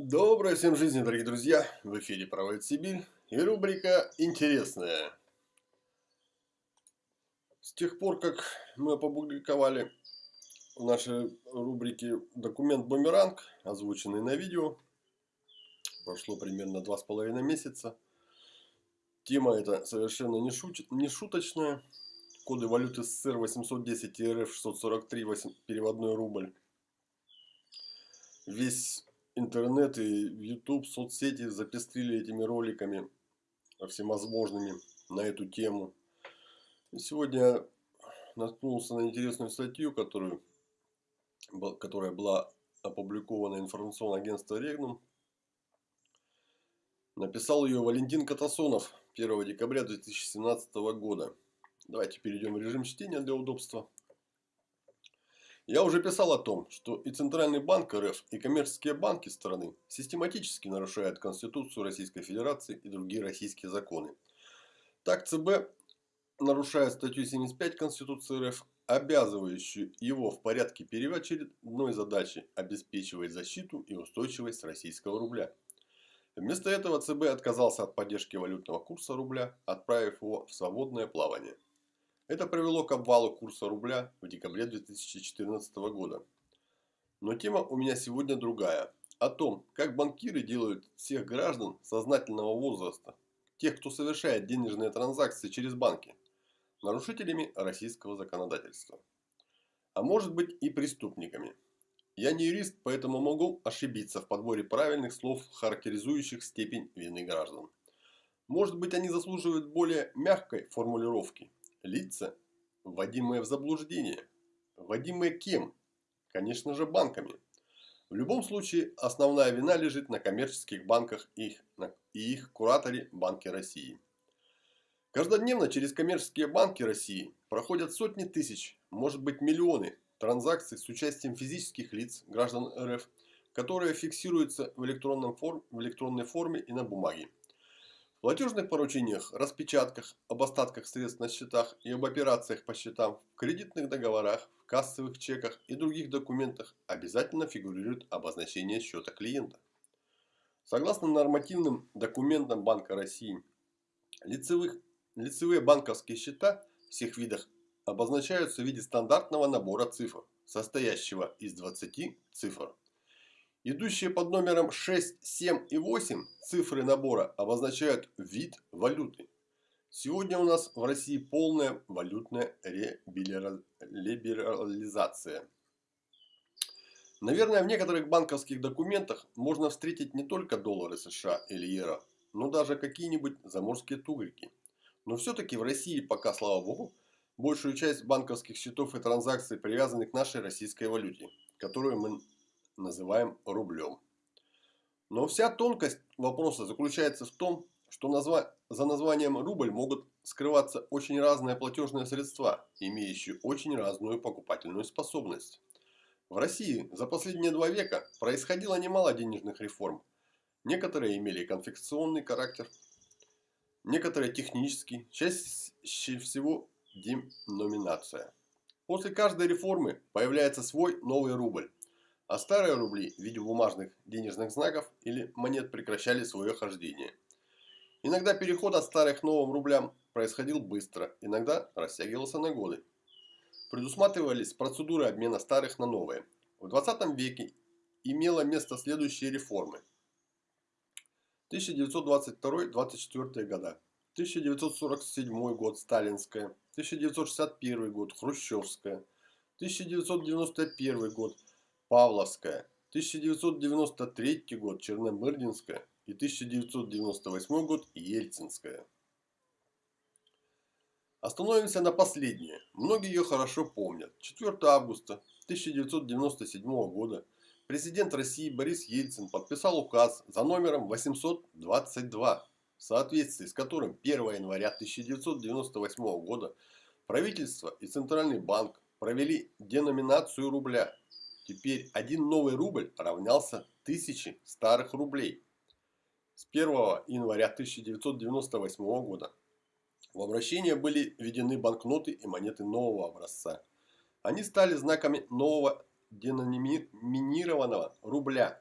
Доброй всем жизни, дорогие друзья! В эфире «Проводит Сибирь» и рубрика «Интересная». С тех пор, как мы опубликовали в нашей рубрике документ «Бумеранг», озвученный на видео, прошло примерно два с половиной месяца. Тема эта совершенно не, шут... не шуточная. Коды валюты СССР 810 и РФ 643 переводной рубль. Весь интернет и YouTube, соцсети запестрили этими роликами всевозможными на эту тему. И сегодня наткнулся на интересную статью, которую, которая была опубликована информационным агентством Регнум. Написал ее Валентин Катасонов 1 декабря 2017 года. Давайте перейдем в режим чтения для удобства. Я уже писал о том, что и Центральный банк РФ, и коммерческие банки страны систематически нарушают Конституцию Российской Федерации и другие российские законы. Так ЦБ нарушает статью 75 Конституции РФ, обязывающую его в порядке первоочередной задачи обеспечивать защиту и устойчивость российского рубля. Вместо этого ЦБ отказался от поддержки валютного курса рубля, отправив его в свободное плавание. Это привело к обвалу курса рубля в декабре 2014 года. Но тема у меня сегодня другая. О том, как банкиры делают всех граждан сознательного возраста, тех, кто совершает денежные транзакции через банки, нарушителями российского законодательства. А может быть и преступниками. Я не юрист, поэтому могу ошибиться в подборе правильных слов, характеризующих степень вины граждан. Может быть они заслуживают более мягкой формулировки лица, вводимые в заблуждение. Вводимые кем? Конечно же банками. В любом случае, основная вина лежит на коммерческих банках и их, кураторе Банке России. Каждодневно через коммерческие банки России проходят сотни тысяч, может быть миллионы транзакций с участием физических лиц, граждан РФ, которые фиксируются в, электронном форм, в электронной форме и на бумаге. Платежных поручениях, распечатках, об остатках средств на счетах и об операциях по счетам, в кредитных договорах, в кассовых чеках и других документах обязательно фигурирует обозначение счета клиента. Согласно нормативным документам Банка России, лицевых, лицевые банковские счета всех видах обозначаются в виде стандартного набора цифр, состоящего из 20 цифр. Идущие под номером 6, 7 и 8 цифры набора обозначают вид валюты. Сегодня у нас в России полная валютная либерализация. Наверное, в некоторых банковских документах можно встретить не только доллары США или евро, но даже какие-нибудь заморские тугрики. Но все-таки в России пока, слава богу, большую часть банковских счетов и транзакций привязаны к нашей российской валюте, которую мы называем рублем. Но вся тонкость вопроса заключается в том, что за названием рубль могут скрываться очень разные платежные средства, имеющие очень разную покупательную способность. В России за последние два века происходило немало денежных реформ. Некоторые имели конфекционный характер, некоторые технический, чаще всего деноминация. После каждой реформы появляется свой новый рубль. А старые рубли в виде бумажных денежных знаков или монет прекращали свое хождение. Иногда переход от старых к новым рублям происходил быстро, иногда растягивался на годы. Предусматривались процедуры обмена старых на новые. В 20 веке имела место следующие реформы. 1922-24 года, 1947 год Сталинская, 1961 год Хрущевская, 1991 год Павловская, 1993 год Черномырдинская и 1998 год Ельцинская. Остановимся на последнее. Многие ее хорошо помнят. 4 августа 1997 года президент России Борис Ельцин подписал указ за номером 822, в соответствии с которым 1 января 1998 года правительство и Центральный банк провели деноминацию рубля Теперь один новый рубль равнялся тысяче старых рублей. С 1 января 1998 года в обращение были введены банкноты и монеты нового образца. Они стали знаками нового деноминированного рубля.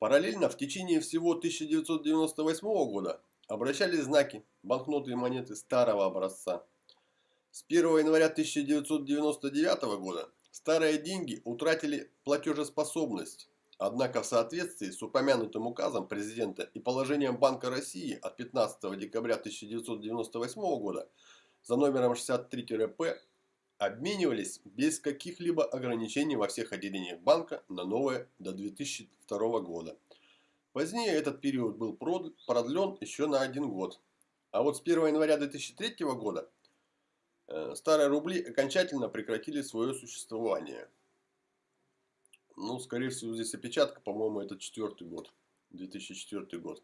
Параллельно в течение всего 1998 года обращались знаки, банкноты и монеты старого образца. С 1 января 1999 года старые деньги утратили платежеспособность. Однако в соответствии с упомянутым указом президента и положением Банка России от 15 декабря 1998 года за номером 63-П обменивались без каких-либо ограничений во всех отделениях банка на новое до 2002 года. Позднее этот период был продлен еще на один год. А вот с 1 января 2003 года старые рубли окончательно прекратили свое существование. Ну, скорее всего, здесь опечатка, по-моему, это четвертый год, 2004 год.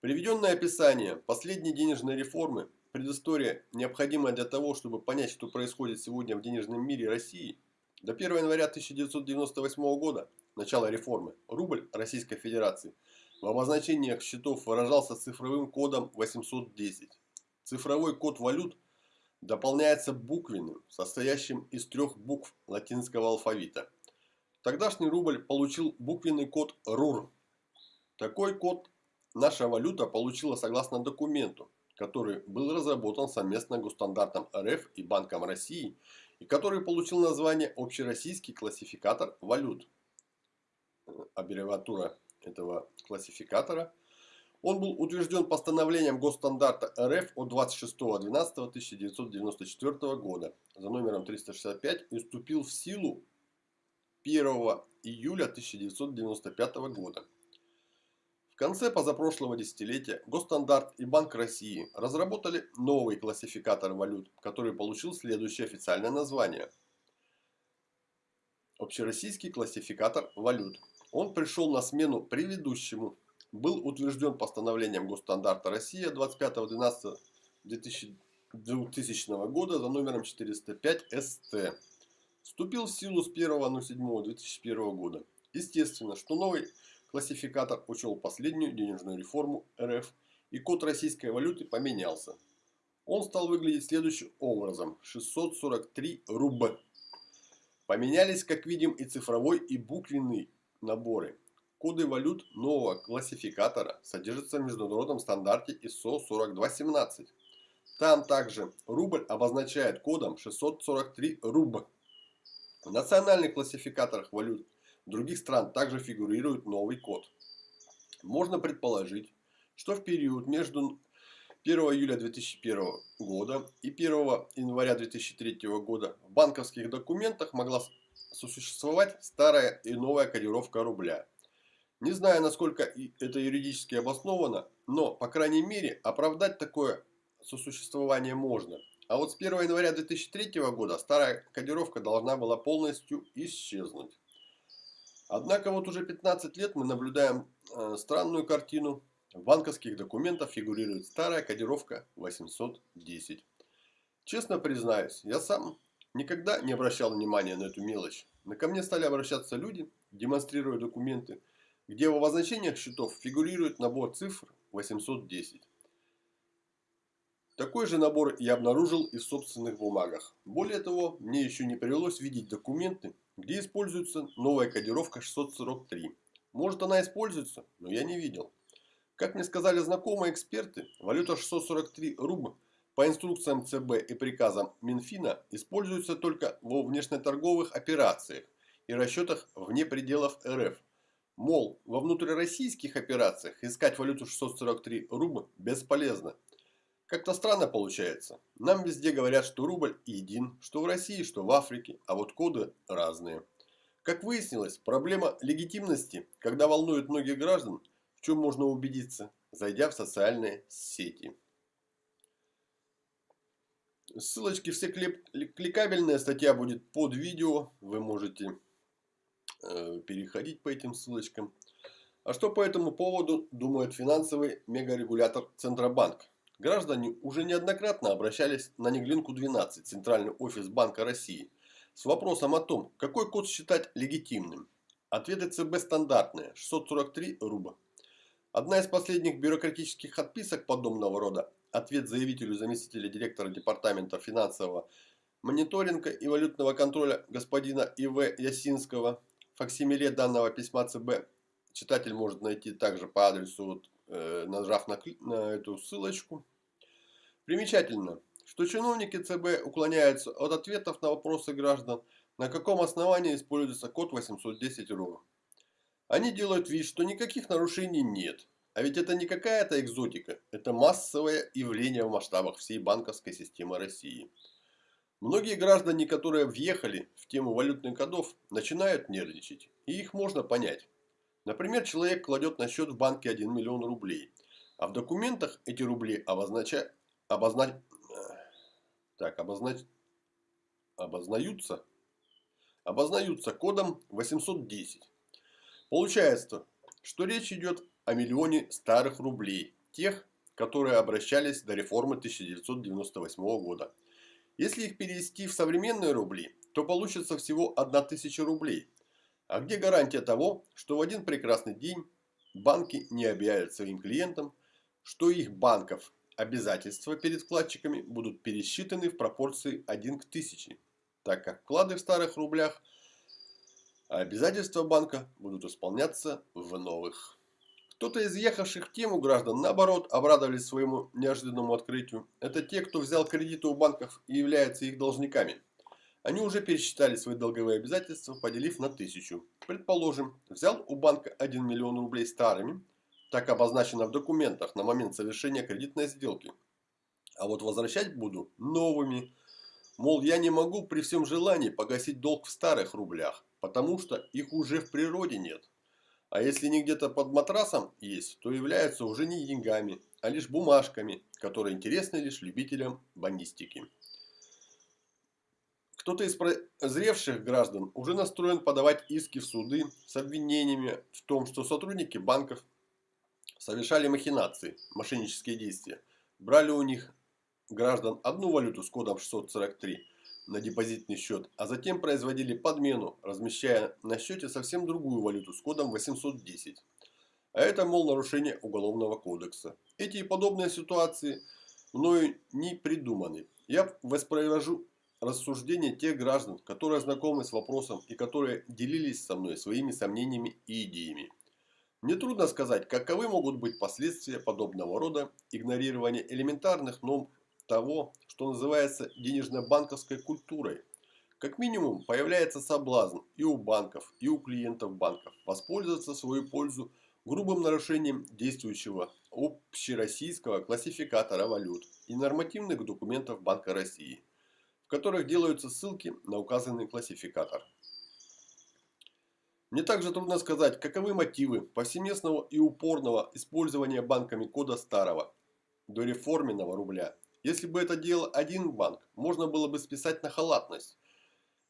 Приведенное описание последней денежной реформы Предыстория, необходимая для того, чтобы понять, что происходит сегодня в денежном мире России. До 1 января 1998 года, начала реформы, рубль Российской Федерации в обозначениях счетов выражался цифровым кодом 810. Цифровой код валют дополняется буквенным, состоящим из трех букв латинского алфавита. Тогдашний рубль получил буквенный код РУР. Такой код наша валюта получила согласно документу, который был разработан совместно Госстандартом РФ и Банком России и который получил название Общероссийский классификатор валют. Э, аббревиатура этого классификатора. Он был утвержден постановлением Госстандарта РФ от 26.12.1994 года за номером 365 и вступил в силу 1 июля 1995 года. В конце позапрошлого десятилетия Госстандарт и Банк России разработали новый классификатор валют, который получил следующее официальное название. Общероссийский классификатор валют. Он пришел на смену предыдущему. Был утвержден постановлением Госстандарта Россия 25.12.2000 года за номером 405 СТ. Вступил в силу с 1.07.2001 года. Естественно, что новый Классификатор учел последнюю денежную реформу РФ и код российской валюты поменялся. Он стал выглядеть следующим образом. 643 руб. Поменялись, как видим, и цифровой, и буквенный наборы. Коды валют нового классификатора содержатся в международном стандарте ISO 4217. Там также рубль обозначает кодом 643 руб. В национальных классификаторах валют других стран также фигурирует новый код. Можно предположить, что в период между 1 июля 2001 года и 1 января 2003 года в банковских документах могла сосуществовать старая и новая кодировка рубля. Не знаю, насколько это юридически обосновано, но, по крайней мере, оправдать такое сосуществование можно. А вот с 1 января 2003 года старая кодировка должна была полностью исчезнуть. Однако вот уже 15 лет мы наблюдаем э, странную картину. В банковских документах фигурирует старая кодировка 810. Честно признаюсь, я сам никогда не обращал внимания на эту мелочь. Но ко мне стали обращаться люди, демонстрируя документы, где в обозначениях счетов фигурирует набор цифр 810. Такой же набор я обнаружил и в собственных бумагах. Более того, мне еще не привелось видеть документы, где используется новая кодировка 643. Может она используется, но я не видел. Как мне сказали знакомые эксперты, валюта 643 рубль по инструкциям ЦБ и приказам Минфина используется только во внешнеторговых операциях и расчетах вне пределов РФ. Мол, во внутрироссийских операциях искать валюту 643 рубль бесполезно. Как-то странно получается. Нам везде говорят, что рубль един, что в России, что в Африке, а вот коды разные. Как выяснилось, проблема легитимности, когда волнует многих граждан, в чем можно убедиться, зайдя в социальные сети. Ссылочки все кликабельные, статья будет под видео, вы можете переходить по этим ссылочкам. А что по этому поводу думает финансовый мегарегулятор Центробанк? Граждане уже неоднократно обращались на Неглинку-12, Центральный офис Банка России, с вопросом о том, какой код считать легитимным. Ответы ЦБ стандартные – 643 рубля. Одна из последних бюрократических отписок подобного рода – ответ заявителю заместителя директора Департамента финансового мониторинга и валютного контроля господина И.В. Ясинского, факсимиле данного письма ЦБ читатель может найти также по адресу, вот, э, нажав на, на эту ссылочку. Примечательно, что чиновники ЦБ уклоняются от ответов на вопросы граждан, на каком основании используется код 810 РО. Они делают вид, что никаких нарушений нет. А ведь это не какая-то экзотика, это массовое явление в масштабах всей банковской системы России. Многие граждане, которые въехали в тему валютных кодов, начинают нервничать. И их можно понять. Например, человек кладет на счет в банке 1 миллион рублей. А в документах эти рубли обознача... обозна... так, обознач... обознаются... обознаются кодом 810. Получается, что речь идет о миллионе старых рублей, тех, которые обращались до реформы 1998 года. Если их перевести в современные рубли, то получится всего 1000 рублей. А где гарантия того, что в один прекрасный день банки не объявят своим клиентам, что их банков обязательства перед вкладчиками будут пересчитаны в пропорции 1 к 1000, так как вклады в старых рублях, а обязательства банка будут исполняться в новых. Кто-то из ехавших в тему граждан, наоборот, обрадовались своему неожиданному открытию. Это те, кто взял кредиты у банков и являются их должниками. Они уже пересчитали свои долговые обязательства, поделив на тысячу. Предположим, взял у банка 1 миллион рублей старыми, так обозначено в документах на момент совершения кредитной сделки. А вот возвращать буду новыми. Мол, я не могу при всем желании погасить долг в старых рублях, потому что их уже в природе нет. А если не где-то под матрасом есть, то являются уже не деньгами, а лишь бумажками, которые интересны лишь любителям бандистики. Кто-то из прозревших граждан уже настроен подавать иски в суды с обвинениями в том, что сотрудники банков совершали махинации, мошеннические действия, брали у них граждан одну валюту с кодом 643, на депозитный счет, а затем производили подмену, размещая на счете совсем другую валюту с кодом 810. А это, мол, нарушение Уголовного кодекса. Эти и подобные ситуации мною не придуманы. Я воспроизвожу рассуждения тех граждан, которые знакомы с вопросом и которые делились со мной своими сомнениями и идеями. Мне трудно сказать, каковы могут быть последствия подобного рода игнорирования элементарных норм того, что называется денежно-банковской культурой. Как минимум появляется соблазн и у банков, и у клиентов банков воспользоваться в свою пользу грубым нарушением действующего общероссийского классификатора валют и нормативных документов Банка России, в которых делаются ссылки на указанный классификатор. Мне также трудно сказать, каковы мотивы повсеместного и упорного использования банками кода старого, дореформенного рубля если бы это делал один банк, можно было бы списать на халатность.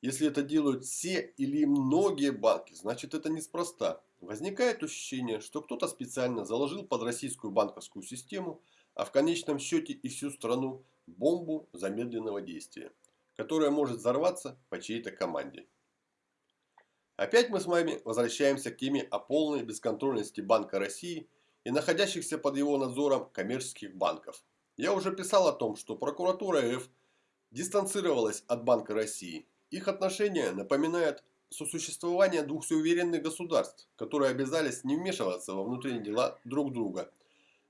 Если это делают все или многие банки, значит это неспроста. Возникает ощущение, что кто-то специально заложил под российскую банковскую систему, а в конечном счете и всю страну бомбу замедленного действия, которая может взорваться по чьей-то команде. Опять мы с вами возвращаемся к теме о полной бесконтрольности Банка России и находящихся под его надзором коммерческих банков – я уже писал о том, что прокуратура РФ дистанцировалась от Банка России. Их отношения напоминают сосуществование двух суверенных государств, которые обязались не вмешиваться во внутренние дела друг друга.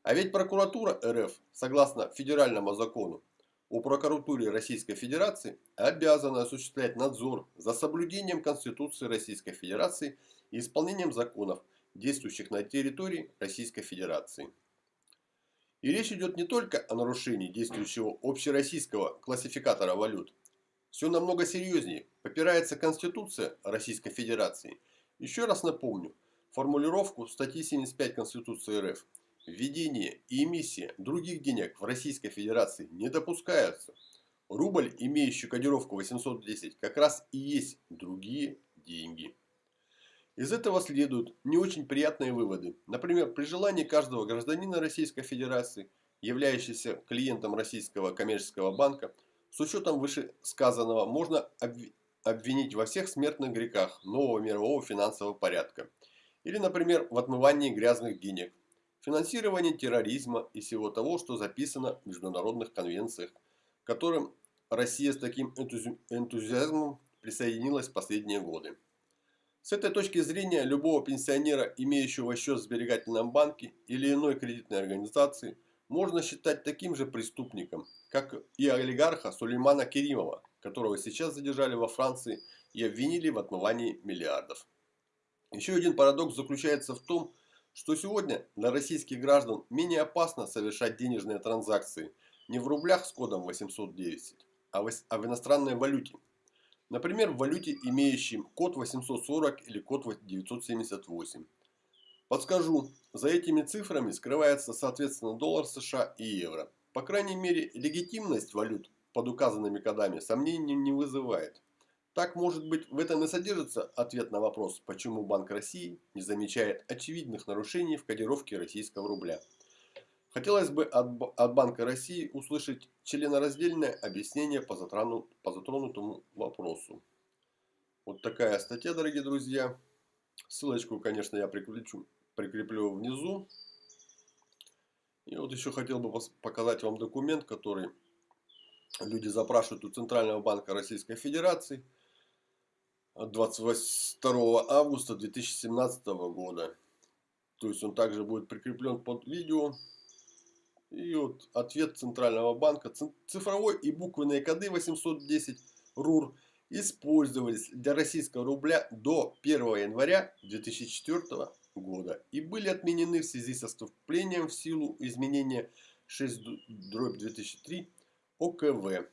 А ведь прокуратура РФ, согласно федеральному закону, о прокуратуре Российской Федерации обязана осуществлять надзор за соблюдением Конституции Российской Федерации и исполнением законов, действующих на территории Российской Федерации. И речь идет не только о нарушении действующего общероссийского классификатора валют. Все намного серьезнее. Попирается Конституция Российской Федерации. Еще раз напомню формулировку статьи 75 Конституции РФ. Введение и эмиссия других денег в Российской Федерации не допускаются. Рубль, имеющий кодировку 810, как раз и есть другие деньги. Из этого следуют не очень приятные выводы. Например, при желании каждого гражданина Российской Федерации, являющегося клиентом Российского коммерческого банка, с учетом вышесказанного можно обвинить во всех смертных грехах нового мирового финансового порядка. Или, например, в отмывании грязных денег, финансировании терроризма и всего того, что записано в международных конвенциях, к которым Россия с таким энтузиазмом присоединилась в последние годы. С этой точки зрения любого пенсионера, имеющего счет в сберегательном банке или иной кредитной организации, можно считать таким же преступником, как и олигарха Сулеймана Керимова, которого сейчас задержали во Франции и обвинили в отмывании миллиардов. Еще один парадокс заключается в том, что сегодня для российских граждан менее опасно совершать денежные транзакции не в рублях с кодом 810, а в иностранной валюте Например, в валюте, имеющем код 840 или код 978. Подскажу, за этими цифрами скрывается соответственно доллар США и евро. По крайней мере, легитимность валют под указанными кодами сомнений не вызывает. Так, может быть, в этом и содержится ответ на вопрос, почему Банк России не замечает очевидных нарушений в кодировке российского рубля. Хотелось бы от, от Банка России услышать членораздельное объяснение по, затрону, по затронутому вопросу. Вот такая статья, дорогие друзья. Ссылочку, конечно, я прикреплю, прикреплю внизу. И вот еще хотел бы показать вам документ, который люди запрашивают у Центрального банка Российской Федерации 22 августа 2017 года. То есть он также будет прикреплен под видео. И вот ответ Центрального банка. Цифровой и буквенные коды 810 РУР использовались для российского рубля до 1 января 2004 года и были отменены в связи со вступлением в силу изменения 6 2003 ОКВ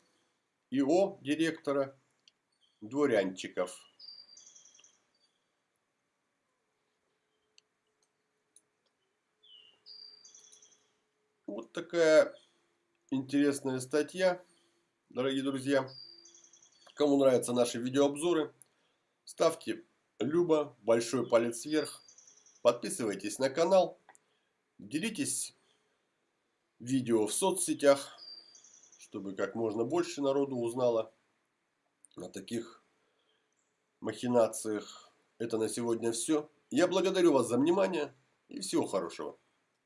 ИО директора Дворянчиков. Вот такая интересная статья, дорогие друзья. Кому нравятся наши видеообзоры, ставьте любо, большой палец вверх, подписывайтесь на канал, делитесь видео в соцсетях, чтобы как можно больше народу узнало о таких махинациях. Это на сегодня все. Я благодарю вас за внимание и всего хорошего.